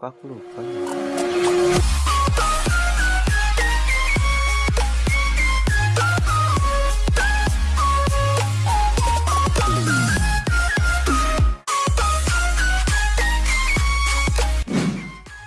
거꾸로 볼까요?